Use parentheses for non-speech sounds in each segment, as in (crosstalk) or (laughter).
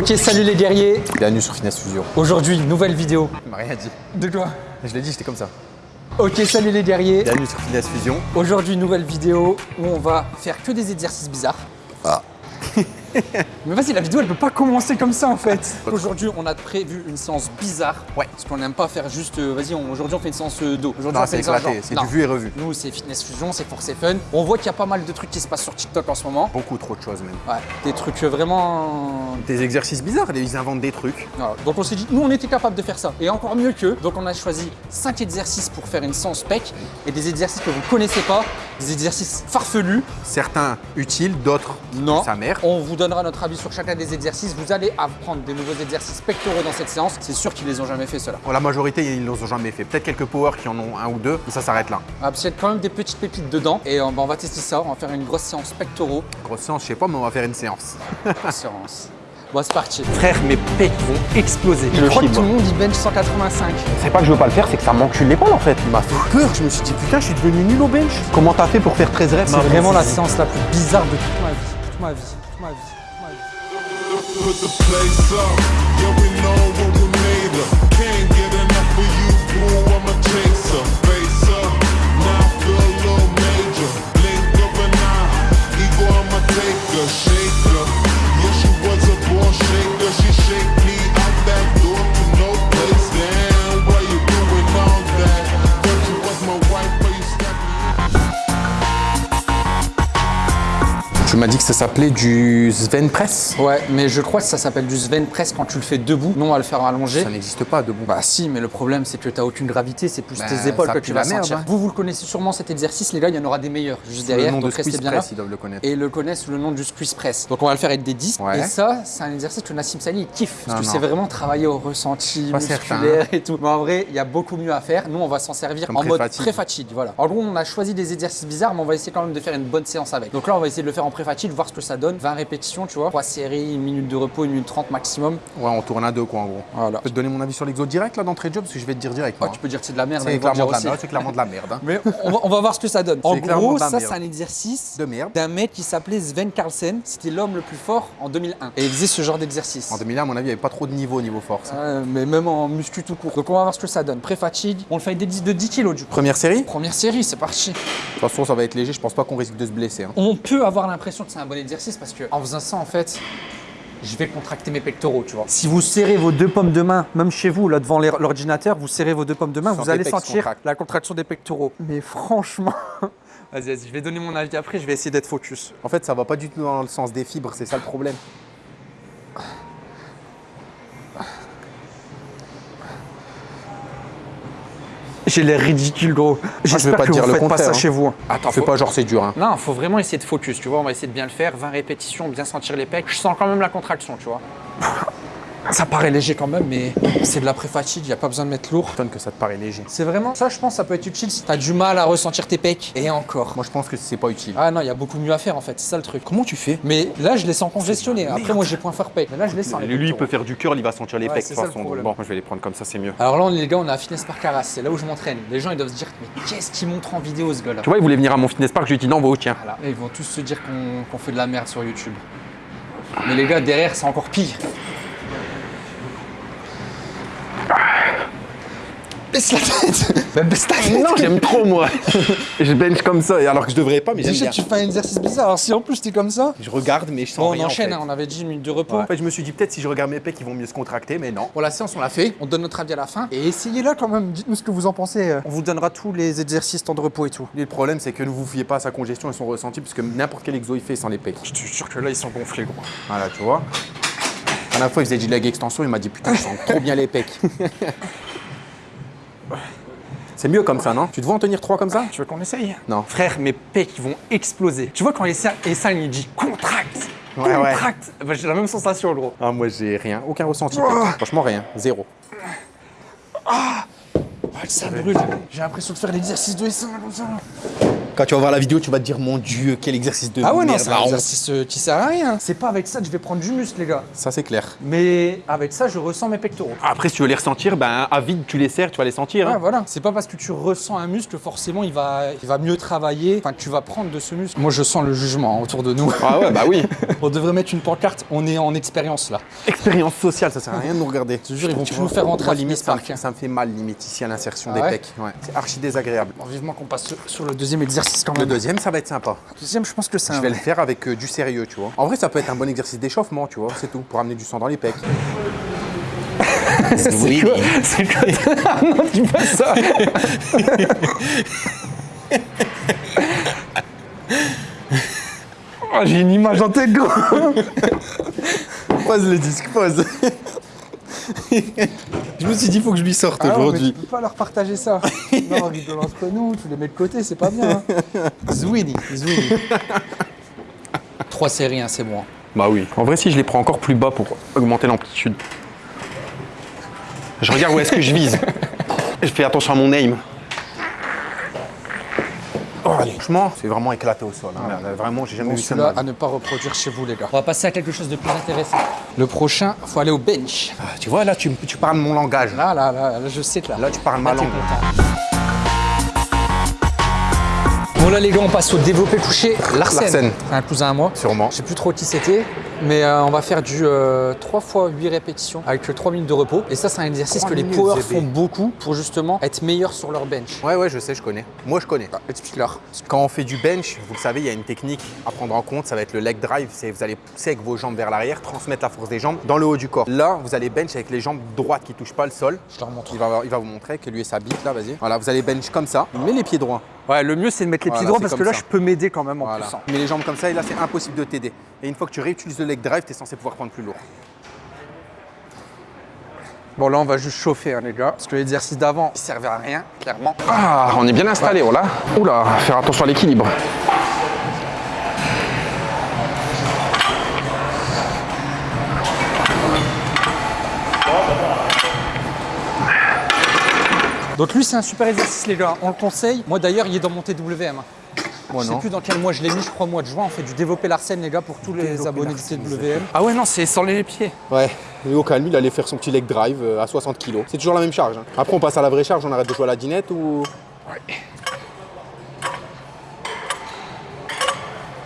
Ok, salut les guerriers. Bienvenue sur Finesse Fusion. Aujourd'hui, nouvelle vidéo. Il m'a rien dit. De quoi Je l'ai dit, j'étais comme ça. Ok, salut les guerriers. Bienvenue sur Finesse Fusion. Aujourd'hui, nouvelle vidéo où on va faire que des exercices bizarres. (laughs) Mais vas-y, la vidéo elle peut pas commencer comme ça en fait. Aujourd'hui, on a prévu une séance bizarre. Ouais. Parce qu'on n'aime pas faire juste. euh, vas-y, on- aujourd'hui on fait une séance euh, d'eau. Aujourd'hui, c'est éclaté, c'est du vu et revu. Nous, c'est fitness fusion, c'est force et fun. On voit qu'il y a pas mal de trucs qui se passent sur TikTok en ce moment. Beaucoup trop de choses même. Ouais, des trucs euh, vraiment. Des exercices bizarres, ils inventent des trucs. Voilà. Donc on s'est dit, nous on était capable de faire ça. Et encore mieux qu'eux. Donc on a choisi 5 exercices pour faire une séance PEC. Et des exercices que vous connaissez pas, des exercices farfelus. Certains utiles, d'autres Non. sa mère. On vous donnera notre avis sur chacun des exercices. Vous allez apprendre des nouveaux exercices pectoraux dans cette séance. C'est sûr qu'ils les ont jamais fait ceux-là. Pour la majorité, ils ne l'ont jamais fait. Peut-être quelques powers qui en ont un ou deux, mais ça s'arrête là. Ah, y a quand même des petites pépites dedans. Et on, bah, on va tester ça. On va faire une grosse séance pectoraux. Grosse séance, je sais pas, mais on va faire une séance. séance. (laughs) Bon, c'est parti. Frère, mes pecs vont exploser. Je crois que tout le monde il bench 185. C'est pas que je veux pas le faire, c'est que ça m'encule l'épaule en fait. Il m'a fait peur, je me suis dit putain, je suis devenu nul au bench. Comment t'as fait pour faire 13 reps C'est vraiment la séance la plus bizarre de toute ma vie. Toute ma vie. Toute ma vie. Put the place up. Yeah, we know what we made of. Can't get enough of you, boo. I'm a chaser. Face up. Now I feel a little major. Blink of an eye. Ego, I'm a taker. Shaker. Yeah, she was a born shaker. She shake M'as dit que ça s'appelait du Sven Press Ouais, mais je crois que ça s'appelle du Sven Press quand tu le fais debout. Non, on va le faire allongé. Ça n'existe pas debout. Bah si, mais le problème c'est que t'as aucune gravité, c'est plus Bah, tes épaules que tu vas merde, sentir. hein. Vous, vous le connaissez sûrement cet exercice, les gars, il y en aura des meilleurs juste le derrière, nom de donc restez Squeeze bien là. Press, ils doivent le connaître. Et le connaissent sous le nom du squeeze press. Donc on va le faire avec des disques. Ouais. Et ça, c'est un exercice que Nassim Sali kiffe. Parce Non, que c'est vraiment travailler au ressenti Pas musculaire et tout. Mais en vrai, il y a beaucoup mieux à faire. Nous, on va s'en servir Comme en mode pré-fatigue. Voilà. En gros, on a choisi des exercices bizarres, mais on va essayer quand même de faire une bonne séance avec. Donc là, on va essayer de le faire en voir ce que ça donne. 20 répétitions, tu vois. 3 séries, une minute de repos, une minute 30 maximum. Ouais, on tourne à deux quoi en gros. Voilà. Je peux te donner mon avis sur l'exo direct là d'entrée de job parce que je vais te dire direct. Tu peux dire que c'est de la merde. C'est clairement, de la merde, c'est clairement de la merde. hein. (laughs) Mais on va, on va voir ce que ça donne. En gros, de ça, c'est un exercice De merde. d'un mec qui s'appelait Sven Carlsen. C'était l'homme le plus fort en 2001. Et il faisait ce genre d'exercice. En 2001, à mon avis, il n'y avait pas trop de niveau au niveau force. Euh, mais même en muscu tout court. Donc on va voir ce que ça donne. Pré-fatigue, on le fait des disques de 10 kg du coup. Première série De Première série, c'est parti. toute façon, ça va être léger. Je pense pas qu'on risque de se blesser. hein. On peut avoir l'impression que c'est un bon exercice parce que en faisant ça, en fait, je vais contracter mes pectoraux, tu vois. Si vous serrez vos deux pommes de main, même chez vous, là devant l'ordinateur, vous serrez vos deux pommes de main, vous allez sentir la contraction des pectoraux. Mais franchement, (laughs) vas-y, vas-y, je vais donner mon avis après, je vais essayer d'être focus. En fait, ça va pas du tout dans le sens des fibres. C'est ça le problème. J'ai l'air ridicule, gros. J'espère pas que te dire vous le faites pas contraire, ça hein. chez vous. hein. Attends, fais pas genre c'est dur. Hein. Non, faut vraiment essayer de focus, tu vois. On va essayer de bien le faire. 20 répétitions, bien sentir les pecs. Je sens quand même la contraction, tu vois. Ça paraît léger quand même, mais c'est de la pré-fatigue, il a pas besoin de mettre lourd. Étonne que ça te paraît léger. C'est vraiment ça, je pense, ça peut être utile si t'as du mal à ressentir tes pecs. Et encore. Moi, je pense que c'est pas utile. Ah non, il y a beaucoup mieux à faire en fait, c'est ça le truc. Comment tu fais? Mais là, je les sens congestionnés. Après, moi, j'ai point fort pec. Mais là, je les sens. les Lui, il peut faire du curl, il va sentir les Ouais, pecs de toute façon. Bon, moi, je vais les prendre comme ça, c'est mieux. Alors là, on les gars, on est à Fitness Park Arras. C'est là où je m'entraîne. Les gens, ils doivent se dire, mais qu'est-ce qu'il montre en vidéo ce gars-là? Tu vois, il voulait venir à mon fitness park. Je lui ai dit non, on va au tien. Voilà. Et ils vont tous se dire qu'on qu'on fait de la merde sur YouTube. Mais les gars, derrière, c'est encore pire. Baisse la tête (laughs) Bah, Baisse ta tête Non, j'aime trop, moi. (laughs) je bench comme ça, alors que je devrais pas, mais j'aime Déjà, bien. tu fais un exercice bizarre. Alors, si en plus t'es comme ça. Je regarde, mais je sens Bon, on en enchaîne, fait. hein, on avait dit une minute de repos. En fait, je me suis dit peut-être si je regarde mes pecs, ils vont mieux se contracter, mais non. Pour la séance, on l'a fait. On donne notre avis à la fin. Et essayez-là quand même. Dites-nous ce que vous en pensez. On vous donnera tous les exercices, temps de repos et tout. Et le problème, c'est que ne vous fiez pas à sa congestion et son ressenti, puisque n'importe quel exo il fait sans les pecs. Je te jure que là, ils sont gonflés, gros. Voilà, tu vois. À la fois, il faisait du leg extension, il m'a dit putain, je sens trop bien les pecs. (laughs) c'est mieux comme ça, non Tu te vois en tenir trois comme ça Tu veux qu'on essaye Non. Frère, mes pecs, ils vont exploser. Tu vois, quand Essa- Essan, il dit contracte Ouais, ouais. Contracte Bah, J'ai la même sensation, gros. Ah, moi, j'ai rien, aucun ressenti. Franchement, rien, zéro. Ah, ça brûle. J'ai l'impression de faire l'exercice de Essan, comme ça. Quand tu vas voir la vidéo, tu vas te dire mon dieu, quel exercice de Ah ouais, non, merde. c'est la un exercice euh, qui sert à rien. C'est pas avec ça que je vais prendre du muscle, les gars. Ça c'est clair. Mais avec ça, je ressens mes pectoraux. Après, si tu veux les ressentir, ben à vide, tu les serres, tu vas les sentir. Ouais, hein. voilà. C'est pas parce que tu ressens un muscle, forcément, il va, il va mieux travailler. Enfin, tu vas prendre de ce muscle. Moi, je sens le jugement hein, autour de nous. Ah ouais, bah oui. (laughs) On devrait mettre une pancarte. On est en expérience là. Expérience sociale, ça sert à rien de nous regarder. te jure, ils vont plus nous faire rentrer à limite, ça hein. ça me fait mal limite ici à l'insertion Ah des ouais pecs. Ouais. C'est archi désagréable. Bon, vivement qu'on passe sur le deuxième exercice quand Le deuxième, ça va être sympa. Le deuxième, je pense que c'est Je vais le faire avec euh, du sérieux, tu vois. En vrai, ça peut être un bon exercice d'échauffement, tu vois, c'est tout, pour amener du sang dans les pecs. (laughs) C'est quoi C'est quoi (laughs) Ah Non, dis pas ça (laughs) Oh, J'ai une image en tête, gros Pose les disques, pose. Je me suis dit, il faut que je lui sorte Ah aujourd'hui. tu peux pas leur partager ça. (laughs) non, rigole entre nous, tu les mets de côté, c'est pas bien. Hein. Zwini, Zwini. (laughs) Trois séries, hein, c'est bon. Bah oui. En vrai, si je les prends encore plus bas pour augmenter l'amplitude. Je regarde où est-ce que je vise. (laughs) Je fais attention à mon aim. Allez. Franchement, c'est vraiment éclaté au sol. hein. Vraiment, j'ai jamais Bon, vu ça ma à ne pas reproduire chez vous, les gars. On va passer à quelque chose de plus intéressant. Le prochain, faut aller au bench. Ah, Tu vois, là, tu, tu parles mon langage. Là, là, là, là, je sais que là. Là, tu parles ma Là, t'es langue. Bon là les gars, on passe au développé couché Larsen. Larsen. Un cousin à moi. Sûrement. Je sais plus trop qui c'était, mais euh, on va faire du euh, 3 fois 8 répétitions avec 3 minutes de repos. Et ça, c'est un exercice 3 que les powers font beaucoup pour justement être meilleurs sur leur bench. Ouais, ouais, je sais, je connais. Moi, je connais. Explique-leur. Quand on fait du bench, vous le savez, il y a une technique à prendre en compte, ça va être le leg drive. C'est vous allez pousser avec vos jambes vers l'arrière, transmettre la force des jambes dans le haut du corps. Là, vous allez bench avec les jambes droites qui touchent pas le sol. Je leur montre. Il va, il va vous montrer que lui et sa bite là, vas-y. Voilà, vous allez bench comme ça. Mets les pieds droits. Ouais, le mieux c'est de mettre les Voilà, pieds droits parce que là, ça. je peux m'aider quand même en Voilà. plus. hein. Mets les jambes comme ça et là, c'est impossible de t'aider. Et une fois que tu réutilises le leg drive, tu es censé pouvoir prendre plus lourd. Bon là, on va juste chauffer hein, les gars, parce que l'exercice d'avant, il servait à rien, clairement. Ah, on est bien installé, oh là. Oula, faire attention à l'équilibre. Donc lui, c'est un super exercice les gars, on le conseille. Moi d'ailleurs, il est dans mon TWM. Moi je sais non. plus dans quel mois je l'ai mis, je crois au mois de juin. On fait du développer Larsen, les gars, pour tous les abonnés du TWM. Ah ouais, non, c'est sans les pieds. Ouais, lui au calme, il allait faire son petit leg drive euh, à 60 kg. C'est toujours la même charge. hein. Après, on passe à la vraie charge, on arrête de jouer à la dinette ou?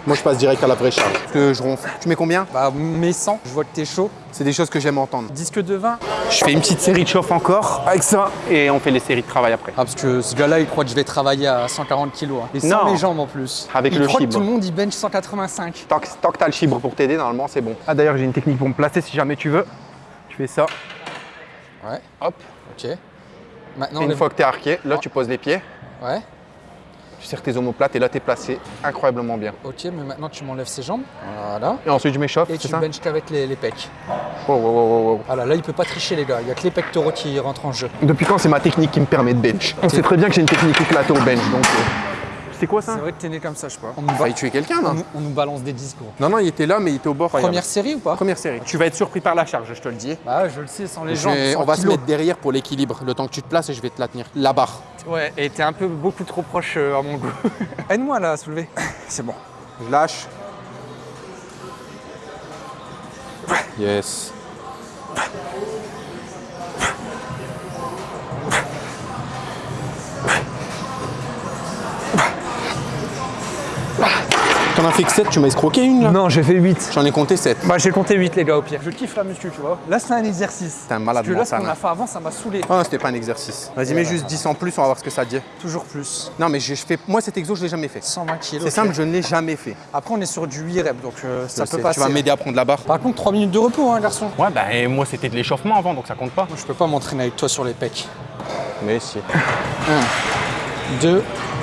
Moi, je passe direct à la vraie charge. Que je ronfle. Tu mets combien? Bah, mes 100, je vois que t'es chaud. C'est des choses que j'aime entendre. Disque de 20. Je fais une petite série de chauffe encore avec ça et on fait les séries de travail après. Ah, parce que ce gars-là, il croit que je vais travailler à 140 kilos. hein. Et sans Non. mes jambes en plus. Avec il le croit que fibre. tout le monde, il bench 185. Tant que, tant que t'as le chibre pour t'aider, normalement, c'est bon. Ah, d'ailleurs, j'ai une technique pour me placer si jamais tu veux. Tu fais ça, Ouais, hop. ok. Maintenant, une fois que t'es arqué, là, tu poses les pieds, Ouais, tu serres tes omoplates et là, t'es placé incroyablement bien. ok, mais maintenant tu m'enlèves ses jambes. Voilà. Et ensuite, je m'échauffe, Et tu ça benches qu'avec les, les pecs. Oh, oh, oh, oh, oh. Voilà, là, il peut pas tricher, les gars. Il y a que les pectoraux qui rentrent en jeu. Depuis quand c'est ma technique qui me permet de bench? On sait très bien que j'ai une technique éclatée au bench, donc. euh, C'est quoi ça C'est vrai que t'es né comme ça, je crois. On nous, On ba- va tuer quelqu'un, on non nous- on nous balance des discours. Non, non, il était là, mais il était au bord. Première série ou pas Première série. Tu vas être surpris par la charge, je te le dis. Bah, je le sais, sans les Je 100 on va se mettre derrière pour l'équilibre. Le temps que tu te places et je vais te la tenir. La barre. Ouais, et t'es un peu beaucoup trop proche euh, à mon goût. (laughs) Aide-moi là à soulever. (laughs) C'est bon. Je lâche. Yes. T'en as fait que 7, tu m'as escroqué une là Non, j'ai fait 8. J'en ai compté 7. Bah, j'ai compté 8, les gars, au pire. Je kiffe la muscu, tu vois. Là, c'est un exercice. T'es un malade Parce que là, ce qu'on hein. a fait avant, ça m'a saoulé. Ah, c'était pas un exercice. Vas-y, mets juste 10 en plus, on va voir ce que ça dit. Toujours plus. Non, mais je je fais. Moi, cet exo, je l'ai jamais fait. 120 kilos. C'est simple, je ne l'ai jamais fait. Après, on est sur du 8 reps, donc euh, ça Je peut sais. passer. Tu vas m'aider à prendre la barre Par contre, 3 minutes de repos, hein, garçon. Ouais, bah, et moi, c'était de l'échauffement avant, donc ça compte pas. Moi, je peux pas m'entraîner avec toi sur les pecs. Mais si. 2, 3.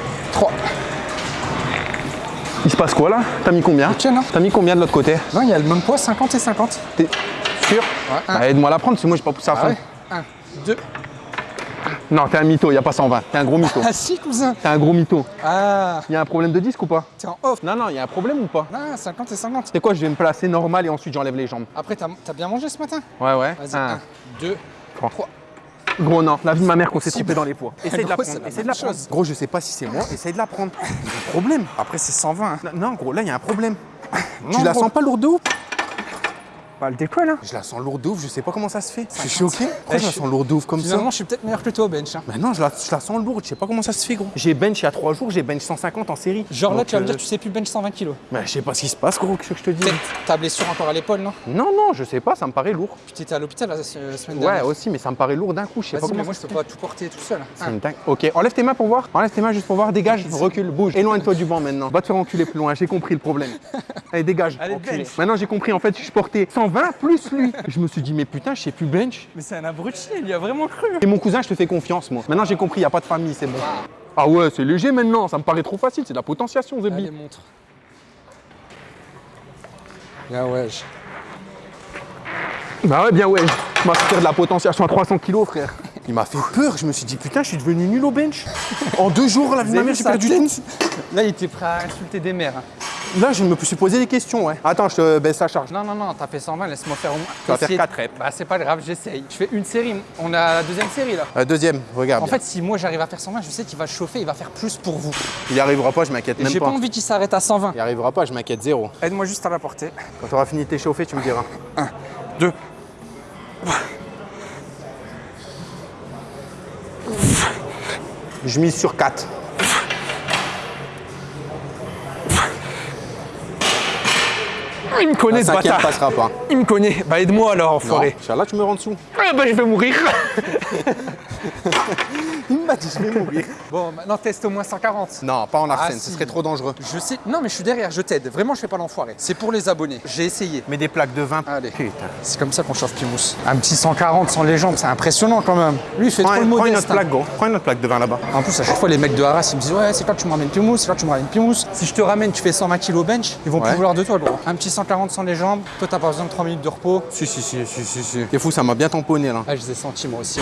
Il se passe quoi là? T'as mis combien? Ok, non T'as mis combien de l'autre côté? Non, il y a le même poids, 50 et 50. T'es sûr? Ouais. Bah, Aide-moi à la prendre, parce que moi, j'ai pas poussé à Ah fond. ouais? 1, 2. Non, t'es un mytho, y a pas 120. T'es un gros mytho. Ah si, cousin T'es un gros mytho. Ah, Y a un problème de disque ou pas? T'es en off. Non, non, y a un problème ou pas? Ah, 50 et 50. C'est quoi Je vais me placer normal et ensuite j'enlève les jambes? Après, t'as bien mangé ce matin? Ouais, ouais. Vas-y, Un. 1, 2, Trois. 3. Gros, non, la vie de ma mère qu'on s'est trompé dans les poids. Essaye de la prendre, essaye de la prendre. chose. Gros, je sais pas si c'est moi, essaye de la prendre. Il y a un problème. Après, c'est 120. hein. Non, Non, gros, là, il y a un problème. Non, tu la gros. sens pas lourde de ouf? Bah, le décolle. Je la sens lourde de ouf, je sais pas comment ça se fait. Je suis 50. choqué. Pourquoi Eh, je la sens lourde de ouf comme ça Finalement, je suis peut-être meilleur que toi au bench. hein. Bah non, je la, je la sens lourde, je sais pas comment ça se fait, gros. J'ai bench il y a 3 jours, j'ai bench 150 en série. Genre là, tu vas me euh, dire, tu sais plus bench 120 kilos. Bah, je sais pas ce qui se passe, gros, qu'est-ce que je te dis? Ta blessure encore à l'épaule, non? Non, non, je sais pas, ça me paraît lourd. Puis t'étais à l'hôpital la, la semaine Ouais, dernière. aussi, mais ça me paraît lourd d'un coup, je sais pas mais comment moi, ça je peux pas tout porter tout seul. C'est Hein. une dingue. Ok, enlève tes mains pour voir. Enlève tes mains juste pour voir. Dégage, recule, bouge. Éloigne-toi du banc maintenant. Va te faire enculer plus loin. J'ai compris le problème. (laughs) Allez, dégage. Allez. Maintenant, j'ai compris. En fait, je portais 120 plus lui. Je me suis dit, mais putain, je sais plus bench. Mais c'est un abruti, il y a vraiment cru. Et mon cousin, je te fais confiance, moi. Maintenant, j'ai compris. Il y a pas de famille, c'est bon. Ah ouais, c'est léger maintenant. Ça me paraît trop facile. C'est de la potentiation, Allez, Zebi. montre. Là, ouais. Bah ouais, bien ouais. Je m'as fait faire de la potentiation à 300 kilos, frère. Il m'a fait peur. Je me suis dit, putain, je suis devenu nul au bench. En deux jours, la vie de ma mère, j'ai perdu tout. Là, il était prêt à insulter des mères. hein. Là, je me suis posé des questions, ouais. Attends, je te baisse la charge. Non, non, non, t'as fait 120, laisse-moi faire au moins. Tu vas faire essayer- quatre reps. Bah, c'est pas grave, j'essaye. Je fais une série. On a la deuxième série là. Euh, deuxième, regarde. En bien. fait, si moi j'arrive à faire 120, je sais qu'il va chauffer, il va faire plus pour vous. il arrivera pas, je m'inquiète même j'ai pas pas. envie qu'il s'arrête à 120. Il arrivera pas, je m'inquiète zéro. Aide-moi juste à la porter. Quand tu auras fini de t'échauffer, tu me diras. Deux. Je mise sur 4. Il me connaît ce bâtard. passera pas. Il me connaît. Bah aide-moi alors, enfoiré. Là, tu me rends dessous. Ah bah je vais mourir. (laughs) Il m'a dit, je vais mourir. bon, maintenant teste au moins 140. Non, pas en arsène, Ah, ce si. serait trop dangereux. Je sais. Non mais je suis derrière, je t'aide. Vraiment, je fais pas l'enfoiré. C'est pour les abonnés. J'ai essayé. Mets des plaques de 20. Allez. Putain. C'est comme ça qu'on chauffe Pimous. Un petit 140 sans les jambes, c'est impressionnant quand même. Lui, il fait Prends, trop le prends une modeste. autre plaque, gros. Prends une autre plaque de 20 là-bas. En plus, à chaque fois, les mecs de Arras, ils me disent Ouais, c'est quand tu me ramènes Pimous, c'est quand tu me ramènes Pimous. Si je te ramène, tu fais 120 kg bench, ils vont Ouais. plus vouloir de toi, gros. Un petit 140 sans les jambes, toi, t'as pas besoin de 3 minutes de repos. Si, si, si, si, si, si. T'es fou, ça m'a bien tamponné là. Ah, je les ai sentis moi aussi.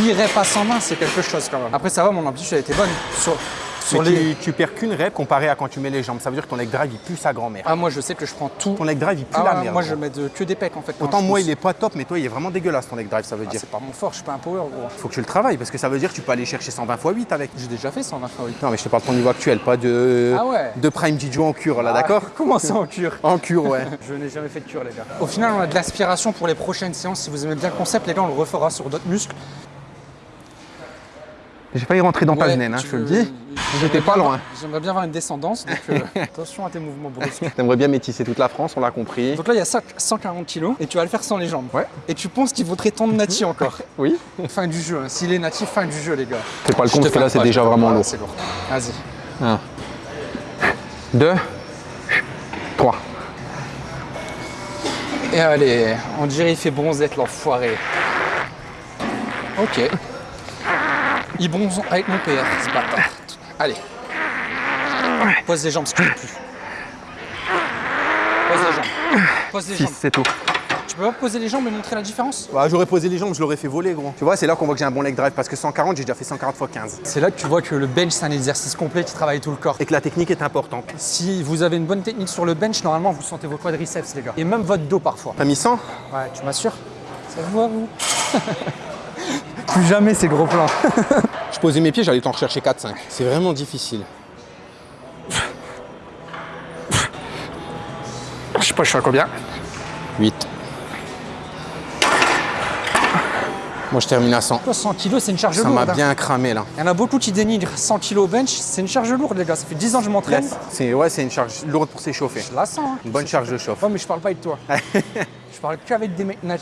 8 reps à 120, c'est quelque chose quand même. Après, ça va, mon amplitude a été bonne. Sur, sur Mais les. tu, tu perds qu'une rep comparé à quand tu mets les jambes. Ça veut dire que ton leg drive, il pue sa grand-mère. Ah, moi, je sais que je prends tout. Ton leg drive, il pue Ah, la ouais, merde. moi, je mets de- que des pecs en fait. Autant moi, pousse. il est pas top, mais toi, il est vraiment dégueulasse ton leg drive, ça veut Ah, dire. c'est pas mon fort, je suis pas un power, gros. Faut que tu le travailles parce que ça veut dire que tu peux aller chercher 120 x 8 avec. J'ai déjà fait 120 fois, oui. Non, mais je te parle de ton niveau actuel, pas de, Ah ouais. de Prime Jijo en cure là, d'accord Ah, (laughs) Comment ça en cure En cure, ouais. (laughs) Je n'ai jamais fait de cure, les gars. Au final, on a de l'aspiration pour les prochaines séances. Si vous aimez bien le concept, les gars, on le refera sur d'autres muscles. J'ai failli rentrer dans ta veine, hein, je te le dis. J'étais pas loin. J'aimerais bien avoir une descendance, donc euh, (laughs) attention à tes mouvements brusques. T'aimerais bien métisser toute la France, on l'a compris. Donc là, il y a 5 140 kilos et tu vas le faire sans les jambes. Ouais. Et tu penses qu'il vaudrait ton Nati encore. (laughs) Oui. fin du jeu. hein. S'il est natif, fin du jeu, les gars. Fais pas le compte, te parce que là, c'est déjà vraiment lourd. C'est lourd. Vas-y. 2, 3. Et allez, on dirait il fait bronzette, l'enfoiré. Ok. Il bronze avec mon PR, ce bâtard. Allez. Pose les jambes, si tu peux plus. Pose les jambes. Pose les 6, jambes. c'est tout. Tu peux pas poser les jambes et montrer la différence? Bah, j'aurais posé les jambes, je l'aurais fait voler, gros. Tu vois, c'est là qu'on voit que j'ai un bon leg drive parce que 140, j'ai déjà fait 140 x 15. C'est là que tu vois que le bench, c'est un exercice complet qui travaille tout le corps. Et que la technique est importante. Si vous avez une bonne technique sur le bench, normalement, vous sentez vos quadriceps, les gars. Et même votre dos parfois. T'as mis 100 Ouais, tu m'assures Ça se voit, vous? (laughs) Plus jamais ces gros plans. Je posais mes pieds, j'allais t'en rechercher 4-5. C'est vraiment difficile. Je sais pas, je suis à combien 8. Moi, je termine à 100. Toi, 100 kilos, c'est une charge Ça lourde. m'a hein. bien cramé là. Il y en a beaucoup qui dénigrent 100 kilos au bench, c'est une charge lourde, les gars. Ça fait 10 ans que je m'entraîne. C'est ouais, c'est une charge lourde pour s'échauffer. Je la sens. Hein. Une bonne charge de chauffe. Ouais, mais je parle pas avec toi. (laughs) je parle qu'avec des mecs moi.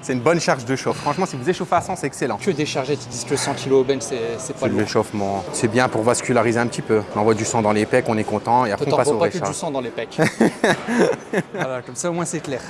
C'est une bonne charge de chauffe. Franchement, si vous échauffez à 100, c'est excellent. Que des chargettes qui disent que 100 kilos au bench, c'est pas lourd. l'échauffement. C'est bien pour vasculariser un petit peu. On envoie du sang dans les pecs, on est content et après on passe au pas que du sang dans les pecs. (laughs) voilà, comme ça, au moins, c'est clair.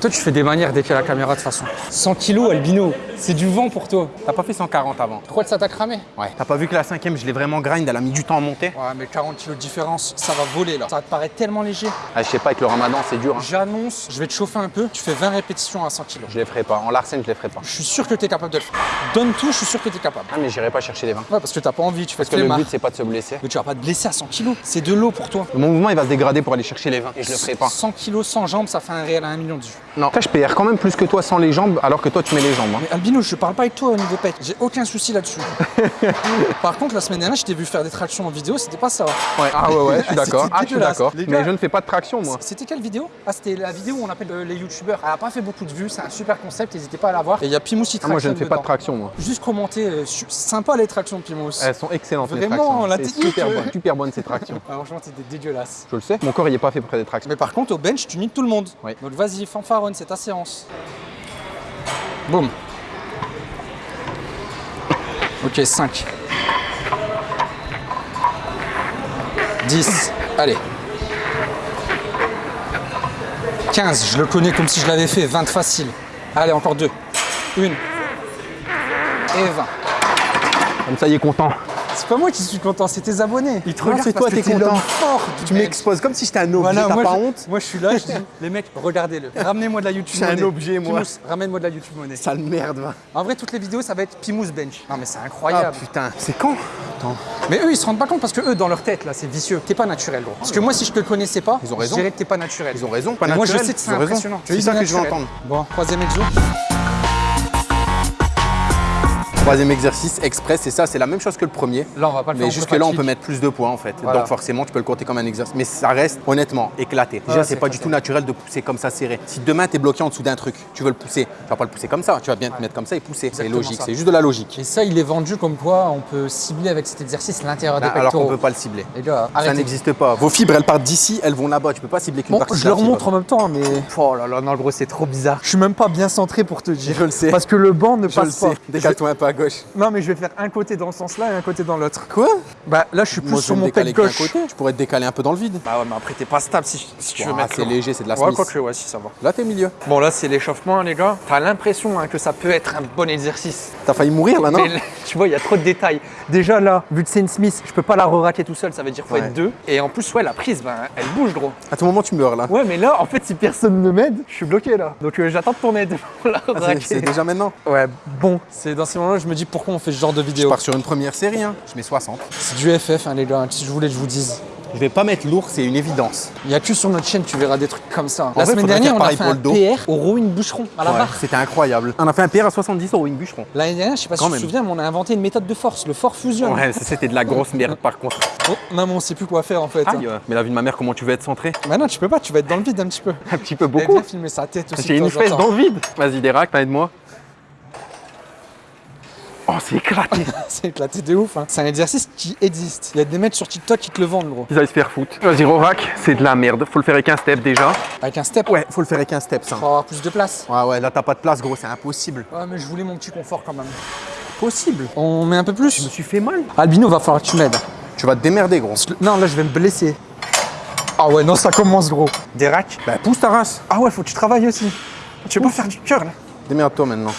toi, tu fais des manières dès qu'il y a la caméra, de toute façon. 100 kilos, albino, c'est du vent pour toi. T'as pas fait 140 avant Pourquoi ça t'a cramé? Ouais. T'as pas vu que la cinquième, je l'ai vraiment grind, elle a mis du temps à monter? Ouais, mais 40 kilos de différence, ça va voler là. Ça va te paraître tellement léger. ah, Je sais pas, avec le ramadan, c'est dur. hein. J'annonce, je vais te chauffer Un peu, tu fais 20 répétitions à 100 kg. Je les ferai pas. En Larsen, je les ferai pas. Je suis sûr que tu es capable de le faire. Donne tout, je suis sûr que tu es capable. Ah, mais j'irai pas chercher les 20. Ouais, parce que t'as pas envie, tu fais Parce que le but, c'est pas de se blesser. Mais tu vas pas te blesser à 100 kg. C'est de l'eau pour toi. Mon mouvement, il va se dégrader pour aller chercher les 20. Et je le ferai pas. 100 kg sans jambes, ça fait un réel à 1 million de vues. Non. Ça, je perds quand même plus que toi sans les jambes, alors que toi, tu mets les jambes. hein. Mais Albino, je parle pas avec toi au niveau pec. J'ai aucun souci là-dessus. (laughs) Par contre, la semaine dernière, je t'ai vu faire des tractions en vidéo, c'était pas ça. Ouais. Ah ouais, ouais, je suis (laughs) d'accord. C'était Ah, je suis dégueulasse. d'accord. Les gars- Mais je ne fais pas de traction, moi. C'était quelle vidéo? Ah, c'était la vidéo où on appelle euh, les youtubeurs. Elle a pas fait beaucoup de vues, c'est un super concept, n'hésitez pas à la voir. Et il y a Pimous qui Ah, moi, je ne fais pas de traction, moi. Juste commenter, euh, sympa les tractions de Pimous. Elles sont excellentes, les Vraiment, tractions. la technique, super euh. bonne, super bonne, ces tractions. (laughs) Ah, franchement, c'était dégueulasse. Je le sais. Mon corps, il est pas fait pour faire des tractions. Mais par contre, au bench, tu niques tout le monde. Oui. Donc vas-y, fanfaronne, c'est ta séance. Boum. Ok, 5. 10. Allez. 15, je le connais comme si je l'avais fait. 20 facile. Allez, encore deux. Une. Et 20. Comme ça, il est content. C'est pas moi qui suis content, c'est tes abonnés. Ils te regardent c'est toi, t'es content. fort Tu m'exposes comme si j'étais un objet, Voilà, t'as moi, pas je, honte moi je suis là, je dis, (laughs) les mecs, regardez-le. (laughs) Ramenez-moi de la YouTube Je suis un monnaie. objet, moi. Ramène-moi de la YouTube monnaie. Sale merde, va. En vrai, toutes les vidéos, ça va être Pimous Bench. Non, mais c'est Ah incroyable. putain, c'est quand Attends. mais eux, ils se rendent pas compte parce que eux, dans leur tête, là, c'est vicieux. T'es pas naturel, gros. Parce que moi, si je te connaissais pas, Ils ont raison. je dirais que t'es pas naturel. Ils ont raison, pas Mais moi, je naturel, sais que c'est impressionnant. C'est ça que je veux entendre. Bon, troisième exo. Troisième exercice express, et ça, c'est la même chose que le premier. Là, on va pas le faire. Mais jusque-là, on peut mettre plus de poids en fait. Voilà. Donc forcément, tu peux le compter comme un exercice. Mais ça reste honnêtement éclaté. Déjà, Ouais, c'est c'est pas du tout naturel de pousser comme ça serré. Si demain, tu es bloqué en dessous d'un truc, tu veux le pousser, tu vas pas le pousser comme ça. Tu vas bien te mettre comme ça et pousser. C'est logique, c'est juste de la logique. Et ça, il est vendu comme quoi on peut cibler avec cet exercice l'intérieur des Bah, alors qu'on pectoraux. peut pas le cibler. Les gars, Ça n'existe pas. Vos fibres, elles partent d'ici, elles vont là-bas. Tu peux pas cibler qu'une Bon, partie. je leur montre en même temps, mais. Oh là là, non, gros, c'est trop bizarre. Je suis même pas bien centré pour te dire. Je le sais. Parce que le banc ne Je le passe pas. sais. Décale-toi un gauche. Non, mais je vais faire un côté dans ce sens-là et un côté dans l'autre. Quoi? Bah là, je suis plus Moi, je sur mon pec gauche. côté. Tu pourrais te décaler un peu dans le vide. Bah ouais, mais après, t'es pas stable si, si tu veux mettre. c'est léger, c'est de la Ouais, Smith. quoique, ouais, si ça va. Là, t'es milieu. Bon, là, c'est l'échauffement, les gars. T'as l'impression hein, que ça peut être un bon exercice. T'as failli mourir là, non? Mais (laughs) tu vois, il y a trop de détails. Déjà là, vu que c'est une Smith, je peux pas la re-raquer tout seul, ça veut dire qu'il faut Ouais. être deux. Et en plus, ouais, la prise, ben, elle bouge, gros. À tout moment, tu meurs là. Ouais, mais là, en fait, si personne ne m'aide, je suis bloqué là. Donc euh, j'attends ton aide (laughs) pour la Ah. C'est déjà maintenant. Ouais, bon. C'est dans ces moments-là, je me dis pourquoi on fait ce genre de Je vidéo. pars sur une première série, hein. je mets 60. C'est du FF, hein, les gars. Si je voulais que je vous dise. Je vais pas mettre lourd, c'est une évidence. Il y a que sur notre chaîne, tu verras des trucs comme ça. la vrai, semaine dernière, on a fait un. PR au rowing bûcheron à la Ouais, barre. C'était incroyable. On a fait un PR à 70 euros, une bûcheron. L'année dernière, je sais pas si Quand tu te même. souviens, mais on a inventé une méthode de force, le fort fusion. Ouais, ça, c'était de la grosse merde par contre. Oh, maman, on sait plus quoi faire en fait. Aïe, mais la vie de ma mère, comment tu veux être centré Bah non, tu peux pas, tu vas être dans le vide un petit peu. Un petit peu beaucoup. filmer sa tête aussi. J'ai une temps. dans le vide. Vas-y, Dérac, aide-moi. Oh, c'est éclaté. (laughs) C'est éclaté de ouf. Hein. C'est un exercice qui existe. Il y a des mecs sur TikTok qui te le vendent, gros. Ils allaient se faire foutre. Vas-y, Rorac, c'est de la merde. Faut le faire avec un step déjà. Avec un step, Ouais, faut le faire avec un step, ça. pour avoir plus de place. Ouais, ouais, là, t'as pas de place, gros, c'est impossible. Ouais, mais je voulais mon petit confort quand même. Possible. On met un peu plus? Je me suis fait mal. Albino, va falloir que tu m'aides. Tu vas te démerder, gros. Non, là, je vais me blesser. Ah ouais, non, ça commence, gros. Des racks? Bah, pousse ta race. Ah ouais, faut que tu travailles aussi. Tu veux pas faire du cœur, là Démerde-toi maintenant.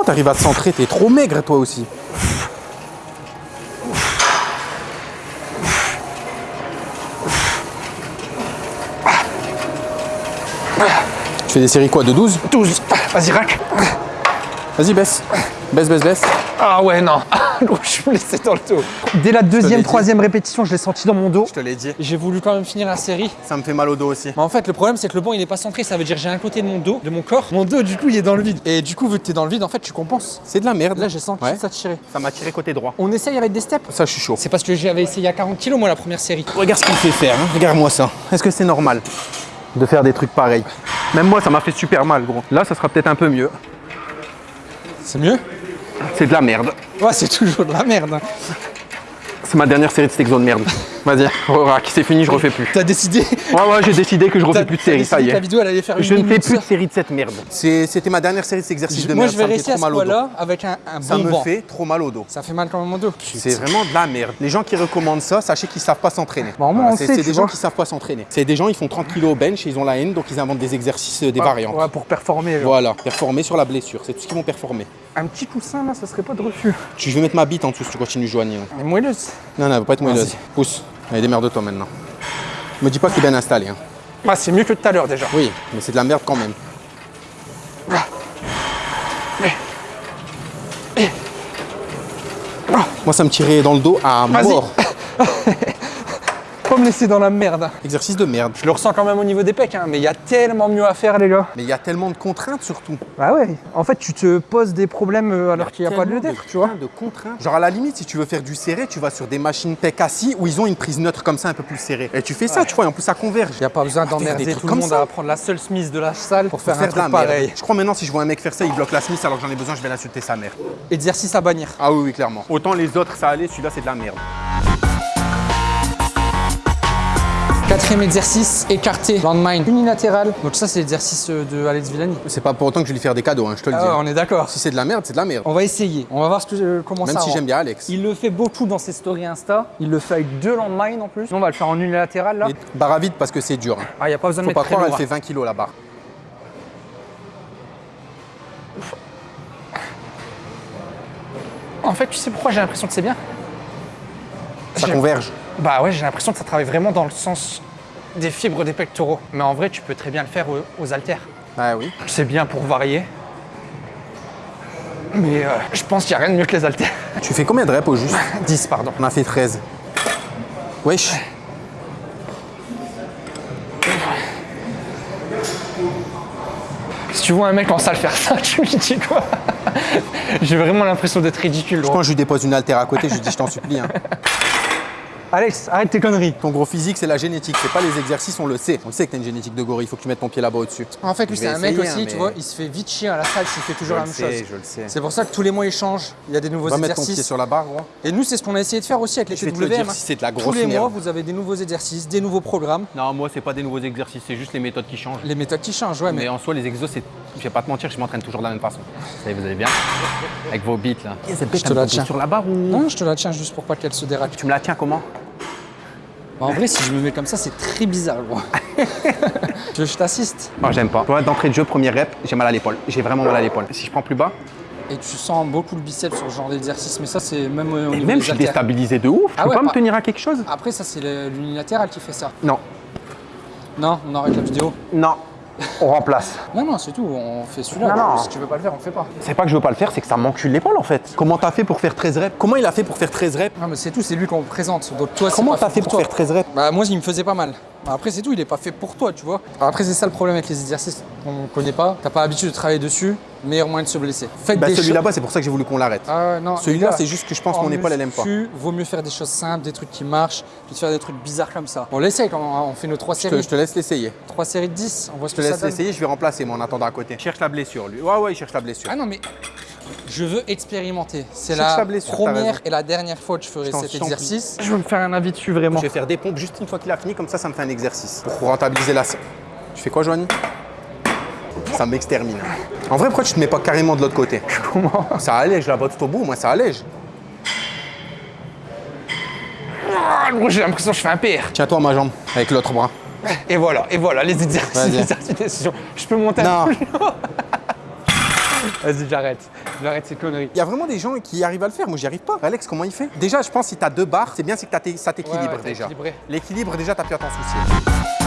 Comment t'arrives à te centrer T'es trop maigre, toi aussi. Tu fais des séries quoi De 12 12. Vas-y, rack. Vas-y, baisse. Baisse, baisse, baisse. Ah ouais, non. (laughs) Je suis blessé dans le dos. Dès la deuxième, dit. troisième répétition, je l'ai senti dans mon dos. Je te l'ai dit. J'ai voulu quand même finir la série. Ça me fait mal au dos aussi. Mais en fait, le problème, c'est que le banc, il n'est pas centré. Ça veut dire que j'ai un côté de mon dos, de mon corps. Mon dos, du coup, il est dans le vide. Et du coup, vu que t'es dans le vide, en fait, tu compenses. C'est de la merde. Là, j'ai senti Ouais. ça tirer. Ça m'a tiré côté droit. On essaye avec des steps? Ça, je suis chaud. C'est parce que j'avais essayé à 40 kg, moi, la première série. Regarde ce qu'il fait faire. hein. Regarde-moi ça. Est-ce que c'est normal de faire des trucs pareils? Même moi, ça m'a fait super mal, gros. Là, ça sera peut-être un peu mieux. C'est mieux? C'est de la merde. Ouais, c'est toujours de la merde. C'est ma dernière série de steak zone merde. Vas-y, (laughs) c'est fini, je refais plus. T'as décidé Ouais, ouais, j'ai décidé que je refais plus de t'as série, ça y est. vidéo, elle allait faire une Je ne fais plus de série de cette merde. C'était ma dernière série de cet exercice de Moi, merde. je vais ça me fait rester à trop ce mal au dos. poids-là avec un, un Ça bon me fait trop mal au dos. Ça fait mal quand même au dos. C'est vraiment de la merde. Les gens qui recommandent ça, sachez qu'ils savent pas s'entraîner. Bon, moi, c'est des gens qui savent pas s'entraîner. C'est des gens, ils font 30 kilos au bench et ils ont la haine, donc ils inventent des exercices, euh, des variantes. Ouais, pour performer. Voilà, performer sur la blessure, c'est tout ce qu'ils vont performer. Un petit coussin, là, ça serait pas de refus. Tu veux mettre ma bite en dessous si tu continues joigner. Mais moelleuse. Non, non, elle va pas être moelleuse. Pousse. Allez, démerde-toi maintenant. Me dis pas qu'il est bien installé. hein. Ah, c'est mieux que tout à l'heure déjà. Oui, mais c'est de la merde quand même. Moi, ça me tirait dans le dos à mort. (laughs) Pas me laisser dans la merde. Exercice de merde. Je le ressens quand même au niveau des pecs, hein, mais il y a tellement mieux à faire, les gars. Mais il y a tellement de contraintes surtout. Bah ouais. En fait, tu te poses des problèmes euh, alors qu'il n'y a pas lieu Tellement d'être, tu vois. de contraintes. Genre à la limite, si tu veux faire du serré, tu vas sur des machines pec assis où ils ont une prise neutre comme ça un peu plus serrée. Et tu fais ça, tu vois, et en plus ça converge. Il n'y a pas besoin d'emmerder tout le monde ça. à prendre la seule Smith de la salle pour faire, Faire un de truc merde. pareil. Je crois maintenant si je vois un mec faire ça, il bloque la Smith alors que j'en ai besoin, je vais l'insulter sa mère. Exercice à bannir. Ah oui, oui, clairement. Autant les autres ça allait, celui-là c'est de la merde. Quatrième exercice, écarté, landmine unilatéral. Donc ça, c'est l'exercice euh, de Alex Villani. C'est pas pour autant que je vais lui faire des cadeaux, hein, je te le Ah dis. ouais, on est d'accord. Si c'est de la merde, c'est de la merde. On va essayer. On va voir ce que, euh, comment Même ça si j'aime bien Alex. Il le fait beaucoup dans ses stories Insta. Il le fait avec deux landmines en plus. On va le faire en unilatéral là. Et barre à vide parce que c'est dur. hein. Ah, il n'y a pas besoin de Faut mettre pas croire, elle fait 20 kilos la barre. En fait, tu sais pourquoi j'ai l'impression que c'est bien? Ça converge. Bah ouais, j'ai l'impression que ça travaille vraiment dans le sens des fibres des pectoraux. Mais en vrai, tu peux très bien le faire aux, haltères. Ah oui. C'est bien pour varier. Mais euh, je pense qu'il n'y a rien de mieux que les haltères. Tu fais combien de reps au juste (laughs) 10, pardon. On a fait 13. Wesh. Si tu vois un mec en salle faire ça, (laughs) tu lui dis quoi? J'ai vraiment l'impression d'être ridicule. gros. Quand je lui dépose une haltère à côté, je lui dis je t'en supplie. hein. (laughs) Alex, arrête tes conneries. Ton gros physique, c'est la génétique, c'est pas les exercices, on le sait. On le sait que t'as une génétique de gorille, il faut que tu mettes ton pied là-bas au-dessus. En fait, lui, c'est un mec aussi, hein, tu vois, il se fait vite chier à la salle s'il fait toujours la même chose. je le sais. C'est pour ça que tous les mois, il change. Il y a des nouveaux Va mettre ton pied exercices. sur la barre, gros. Et nous, c'est ce qu'on a essayé de faire aussi avec les Je vais te le TWM. dire, hein. si c'est de la Tous grosse les mois, merde. vous avez des nouveaux exercices, des nouveaux programmes. Non, moi, c'est pas des nouveaux exercices, c'est juste les méthodes qui changent. Les méthodes qui changent, ouais, mais Mais en soi, les exos, c'est. Je vais pas te mentir, je m'entraîne toujours de la même façon. Est, vous allez bien Avec vos beats là. Je te la tiens. sur la barre ou. Non, je te la tiens juste pour pas qu'elle se dérape. Tu me la tiens comment en vrai, si je me mets comme ça, c'est très bizarre, gros. (laughs) je t'assiste? Moi, j'aime pas. Toi, d'entrée de jeu, premier rep, j'ai mal à l'épaule. J'ai vraiment mal à l'épaule. Si je prends plus bas, Et tu sens beaucoup le biceps sur ce genre d'exercice, mais ça, c'est même au niveau même des je suis haltères. déstabilisé de ouf. Ah je peux ouais, pas me tenir à quelque chose? Après, ça, c'est l'unilatéral qui fait ça. Non. Non, on arrête la vidéo. Non. On remplace. Non, non, c'est tout. On fait celui-là. Non, non. Si tu veux pas le faire, on le fait pas. C'est pas que je veux pas le faire, c'est que ça m'encule l'épaule en fait. Comment t'as fait pour faire 13 reps? Comment il a fait pour faire 13 reps? Non, mais c'est tout. C'est lui qu'on présente. Donc toi, c'est Comment t'as fait pour toi. faire 13 reps? Bah moi il me faisait pas mal. Bah, Après c'est tout, il est pas fait pour toi, tu vois. Après c'est ça le problème avec les exercices qu'on connaît pas. T'as pas l'habitude de travailler dessus, meilleur moyen de se blesser. Faites Bah des celui là-bas, c'est pour ça que j'ai voulu qu'on l'arrête. Ah. Celui-là, c'est juste que je pense en mon épaule, elle aime pas. Vaut mieux faire des choses simples, des trucs qui marchent, que de faire des trucs bizarres comme ça. On l'essaye quand on fait nos trois Je te, séries. je te laisse l'essayer. Trois séries de 10, on voit ce Je que te ça laisse donne. l'essayer, je vais remplacer moi en attendant à côté. Cherche la blessure lui. Ouais ouais, il cherche la blessure. Ah non mais je veux expérimenter. C'est la blessure, t'as première et la dernière fois que je ferai cet exercice. Je veux me faire un avis dessus vraiment. Je vais faire des pompes juste une fois qu'il a fini, comme ça, ça me fait un exercice. Pour rentabiliser la... Tu fais quoi, Joanie? Ça m'extermine. En vrai, pourquoi tu te mets pas carrément de l'autre côté? Comment? Ça allège là-bas tout au bout, moi ça allège. Ah, gros, J'ai l'impression que je fais un PR. Tiens-toi ma jambe, avec l'autre bras. Et voilà, et voilà, les exercices, les exercices. Je peux monter Non. un peu. (laughs) Vas-y, j'arrête. J'arrête ces conneries. Il y a vraiment des gens qui arrivent à le faire, moi j'y arrive pas. Alex, comment il fait? Déjà, je pense que si t'as deux barres, c'est bien c'est que ça t'équilibre Ouais, ouais, déjà. L'équilibre, déjà, t'as plus à t'en soucier.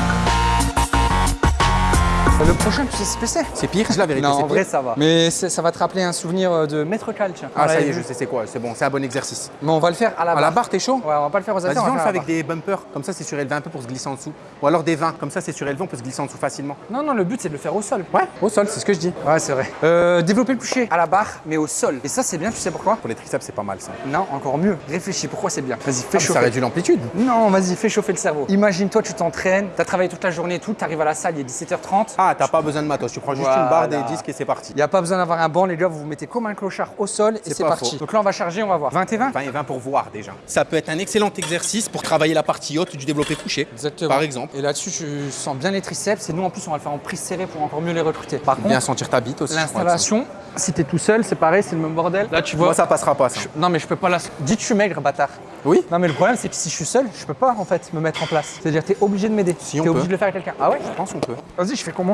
Le prochain, tu sais ce que c'est C'est pire, je la vérité, Non, en vrai, ça va. Mais ça va te rappeler un souvenir euh, de Maître Cal, tiens. Ah, ça y est, je sais c'est quoi, c'est bon, c'est un bon exercice. Mais on va le faire à la À barre. la barre, t'es chaud Ouais, on va pas le faire aux Vas-y, haltères, viens, on le fait à avec des bumpers. Comme ça, c'est surélevé un peu pour se glisser en dessous. Ou alors des 20. Comme ça, c'est surélevé, on peut se glisser en dessous facilement. Non, non, le but, c'est de le faire au sol. Ouais, au sol, c'est ce que je dis. Ouais, c'est vrai. Euh, développer le coucher à la barre, mais au sol. Et ça, c'est bien, tu sais pourquoi Pour les triceps, c'est pas mal ça. Non, encore mieux. Réfléchis, pourquoi c'est bien Vas-y, fais Ah, chauffer. ça réduit l'amplitude. Non, vas-y, fais chauffer le cerveau. Imagine-toi, tu t'entraînes, t'as travaillé toute la journée et tout, t'arrives à la salle, il est 17h30. Ah, t'as pas besoin de matos. Tu prends juste Voilà. une barre, des disques et c'est parti. Il n'y a pas besoin d'avoir un banc, les gars, vous vous mettez comme un clochard au sol et C'est parti. faux. Donc là, on va charger, on va voir. 20 et 20 20 et 20 pour voir déjà. Ça peut être un excellent exercice pour travailler la partie haute du développé couché. Exactement. Par exemple. Et là-dessus, tu sens bien les triceps et nous, en plus, on va le faire en prise serrée pour encore mieux les recruter. Par Bien contre, sentir ta bite aussi. l'installation, si t'es tout seul, c'est pareil, c'est le même bordel. Là, tu vois. Moi, ça passera pas ça. je- Non, mais je peux pas la. Dis suis maigre, bâtard. Oui Non, mais le problème, c'est que si je suis seul, je peux pas en fait me mettre en place. C'est-à-dire, t'es obligé de m'aider. Si, on T'es obligé de le faire avec quelqu'un. Ah ouais? Je pense qu'on peut. Vas-y, je fais comment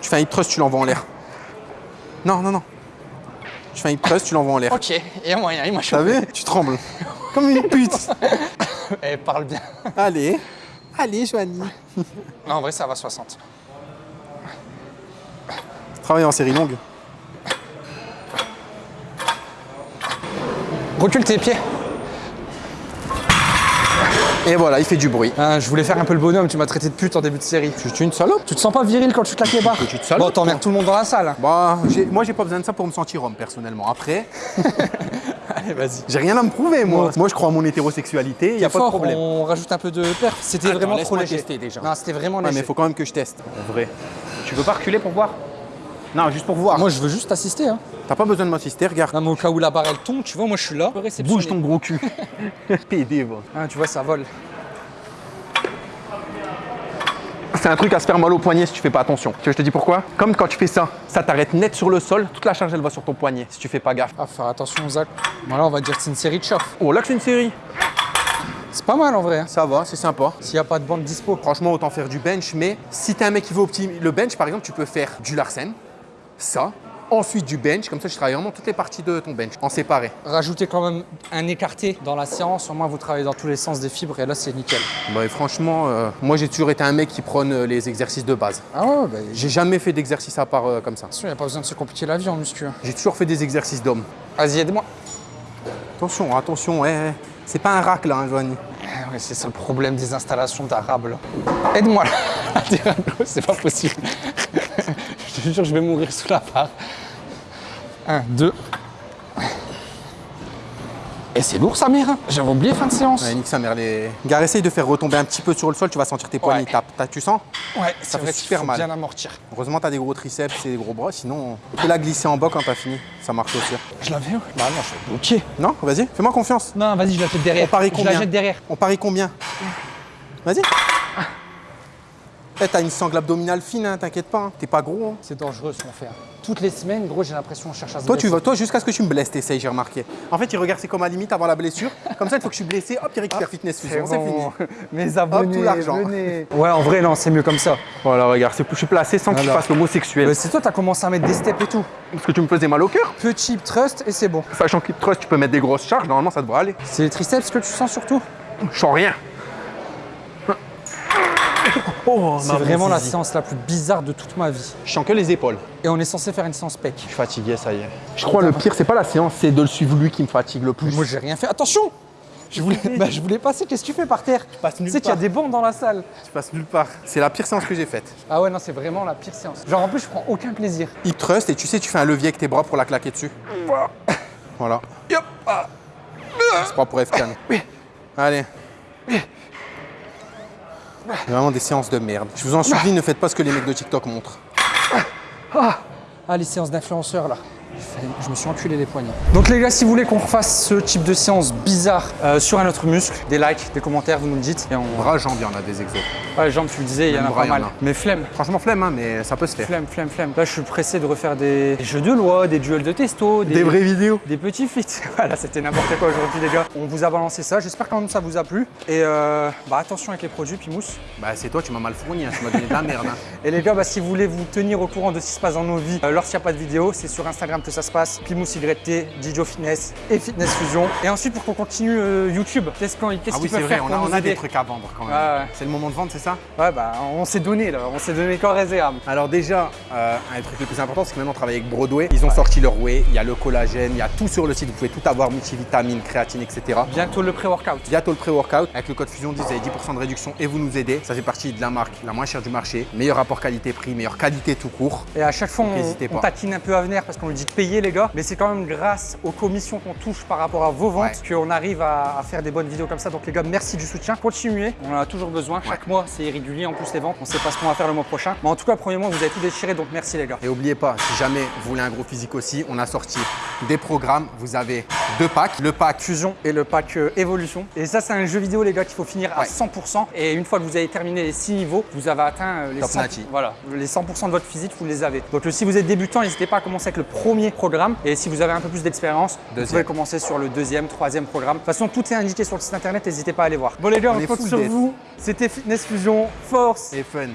Tu fais un hip thrust, tu l'envoies en l'air. Non, non, non. Tu fais un hip thrust, tu l'envoies en l'air. Ok, il y a moyen, il m'a T'as chopé. vu Tu trembles. Comme une pute. (laughs) Elle parle bien. Allez, allez, Joanie. Non, en vrai, ça va 60. Travaille en série longue. Recule tes pieds. Et voilà, il fait du bruit. Ah, je voulais faire un peu le bonhomme, tu m'as traité de pute en début de série. Tu, tu es une salope Tu te sens pas viril quand tu claques les barres Petite salope, Bon, t'emmerdes tout le monde dans la salle. Bah, j'ai- moi, j'ai pas besoin de ça pour me sentir homme, personnellement. Après, (laughs) Allez, vas-y. j'ai rien à me prouver, moi. Moi, Moi, je crois en mon hétérosexualité, il y a pas de problème. on rajoute un peu de perf. C'était vraiment trop laisse-moi léger. tester déjà. Non, c'était vraiment Ouais, léger. mais il faut quand même que je teste, en vrai. Tu veux pas reculer pour voir? Non, juste pour voir. Moi, je veux juste assister. Hein. T'as pas besoin de m'assister, regarde. Non, mais au cas où la barre elle tombe, tu vois, moi je suis là. Bouge ton gros cul. (laughs) PD, va. Ah, tu vois, ça vole. C'est un truc à se faire mal au poignet si tu fais pas attention. Tu veux que je te dis pourquoi? Comme quand tu fais ça, ça t'arrête net sur le sol, toute la charge elle va sur ton poignet si tu fais pas gaffe. Ah, faire attention, Zach. Voilà, on va dire que c'est une série de chauffe. Oh là que c'est une série. C'est pas mal en vrai. hein. Ça va, c'est sympa. S'il n'y a pas de bande dispo. Franchement, autant faire du bench, mais si t'es un mec qui veut optimiser le bench, par exemple, tu peux faire du Larsen, ça, ensuite du bench, comme ça tu travailles vraiment toutes les parties de ton bench, en séparé. Rajoutez quand même un écarté dans la séance. Au moins, vous travaillez dans tous les sens des fibres et là, c'est nickel. Bah, et franchement, euh, moi j'ai toujours été un mec qui prône euh, les exercices de base. Ah ouais, bah, J'ai jamais fait d'exercice à part euh, comme ça. il n'y a pas besoin de se compliquer la vie en muscu. hein. J'ai toujours fait des exercices d'homme. Vas-y, aide-moi. Attention, attention, eh, eh. c'est pas un rack là, hein. Ah ouais, c'est ça le problème des installations d'arabe là. Aide-moi là. (laughs) c'est pas possible. (laughs) je te jure, je vais mourir sous la barre. Un, deux. Et c'est lourd sa mère. hein. J'avais oublié fin de séance. Ouais, nique sa mère, les... Gare, essaye de faire retomber un petit peu sur le sol, tu vas sentir tes poignets Ouais. Tu sens Ouais, c'est fait vrai super faut mal. bien amortir. Heureusement, t'as des gros triceps et des gros bras, sinon, fais-la glisser en bas quand t'as fini. Ça marche aussi. Je l'avais ouais. Bah non, je suis bloqué. Non, vas-y, fais-moi confiance. Non, vas-y, je la jette derrière. On parie Je combien la jette derrière. On parie combien Vas-y. Eh, t'as une sangle abdominale fine, hein, t'inquiète pas. hein. T'es pas gros. hein. C'est dangereux ce qu'on fait. Toutes les semaines, gros, j'ai l'impression qu'on cherche à se Toi, tu vas, toi, jusqu'à ce que tu me blesses, t'essayes, j'ai remarqué. En fait, il regarde, c'est comme à la limite avant la blessure. Comme ça, il faut que je suis blessé, hop, il récupère fitness fusion, c'est fini. (laughs) Mes abonnés, tout l'argent. Ouais, en vrai, non, c'est mieux comme ça. Voilà, regarde, c'est- je suis placé sans que tu fasses l'homosexuel. Mais c'est toi, t'as commencé à mettre des steps et tout. Parce que tu me faisais mal au cœur. Petit trust et c'est bon. Sachant que trust, tu peux mettre des grosses charges, normalement, ça devrait aller. C'est les triceps que tu sens surtout Je sens rien. Oh, C'est vraiment la séance la plus bizarre de toute ma vie. Je sens que les épaules. Et on est censé faire une séance pec. Je suis fatigué, ça y est. Je crois le pire, c'est pas la séance, c'est de le suivre lui qui me fatigue le plus. Moi, j'ai rien fait. Attention je voulais, bah, je voulais passer. Qu'est-ce que tu fais par terre? Passe Tu nulle sais qu'il y a des bancs dans la salle. Je passe nulle part. C'est la pire séance que j'ai faite. Ah ouais, non, c'est vraiment la pire séance. Genre, en plus, je prends aucun plaisir. Hip trust et tu sais, tu fais un levier avec tes bras pour la claquer dessus. Voilà. Yop ah. C'est pas pour FK. Allez. Vraiment des séances de merde. Je vous en supplie, ne faites pas ce que les mecs de TikTok montrent. Ah, les séances d'influenceurs là. Je me suis enculé les poignets. Donc les gars, si vous voulez qu'on refasse ce type de séance bizarre euh, sur un autre muscle, des likes, des commentaires, vous nous le dites. Et on... Bras, jambes, il y en a des exos. Ouais, jambes, tu le disais, il y en a bras, pas mal. a. Mais flemme. Franchement, flemme, hein, mais ça peut se faire. Flemme, flemme, flemme. Là, je suis pressé de refaire des, des jeux de loi, des duels de testo, des, vidéos. des petits feats. (laughs) Voilà, c'était n'importe quoi aujourd'hui, les gars. On vous a balancé ça. J'espère quand même que ça vous a plu. Et euh, bah, attention avec les produits, Pimousse. Bah, c'est toi, tu m'as mal fourni, hein, tu m'as donné de la merde. hein. (laughs) Et les gars, bah, si vous voulez vous tenir au courant de ce qui se passe dans nos vies euh, lorsqu'il n'y a pas de vidéo, c'est sur Instagram que ça se passe. Pimousse YT, Dijo Fitness et Fitness Fusion. Et ensuite, pour qu'on continue euh, YouTube, qu'est-ce qu'on qu'est-ce Ah oui, peuvent vrai, faire on a, on a des trucs à vendre quand même. Ouais. C'est le moment de vendre, c'est ça? Ouais, bah, on s'est donné là. On s'est donné corps et âme. Alors déjà, euh, un des trucs les plus importants, c'est que maintenant on travaille avec Broadway. Ils ont sorti leur whey, il y a le collagène, il y a tout sur le site. Vous pouvez tout avoir, multivitamines, créatine, etc. Bientôt le pré-workout. Bientôt le pré-workout. Avec le code Fusion 10, vous avez 10% de réduction et vous nous aidez. Ça fait partie de la marque la moins chère du marché. Meilleur rapport qualité-prix, meilleure qualité tout court. Et à chaque fois, Donc, on, pas. taquine un peu à venir parce qu'on lui dit payer, les gars. Mais c'est quand même grâce aux commissions qu'on touche par rapport à vos ventes Ouais. qu'on arrive à, à faire des bonnes vidéos comme ça. Donc, les gars, merci du soutien. Continuez. On en a toujours besoin. Chaque mois, c'est irrégulier en plus les ventes. On sait pas ce qu'on va faire le mois prochain. Mais en tout cas, premier mois, vous avez tout déchiré. Donc, merci, les gars. Et n'oubliez pas, si jamais vous voulez un gros physique aussi, on a sorti des programmes. Vous avez deux packs. Le pack Fusion et le pack euh, évolution. Et ça, c'est un jeu vidéo, les gars, qu'il faut finir à Ouais. 100%. Et une fois que vous avez terminé les 6 niveaux, vous avez atteint euh, les Top 100%, Nati. voilà, les 100% de votre physique, vous les avez. Donc, euh, si vous êtes débutant, n'hésitez pas à commencer avec le premier programme. Et si vous avez un peu plus d'expérience, vous pouvez commencer sur le deuxième, troisième programme. De toute façon, tout est indiqué sur le site internet. N'hésitez pas à aller voir. Bon, les gars, On on, full sur vous. C'était Fitness Fusion. Force et fun.